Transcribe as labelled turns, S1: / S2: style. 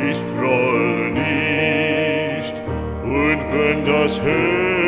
S1: Ich grolle nicht, und wenn das Herz